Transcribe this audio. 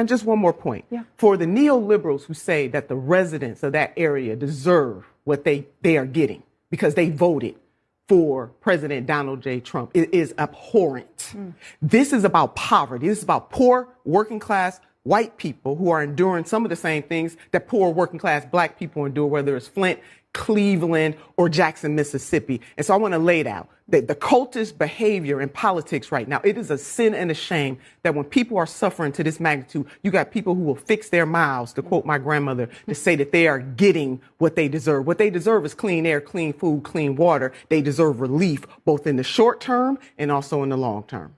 And just one more point. Yeah. For the neoliberals who say that the residents of that area deserve what they, they are getting because they voted for President Donald J. Trump, it is abhorrent. Mm. This is about poverty. This is about poor working class white people who are enduring some of the same things that poor working class black people endure, whether it's Flint, Cleveland, or Jackson, Mississippi. And so I want to lay it out that the cultist behavior in politics right now, it is a sin and a shame that when people are suffering to this magnitude, you got people who will fix their mouths, to quote my grandmother, to say that they are getting what they deserve. What they deserve is clean air, clean food, clean water. They deserve relief both in the short term and also in the long term.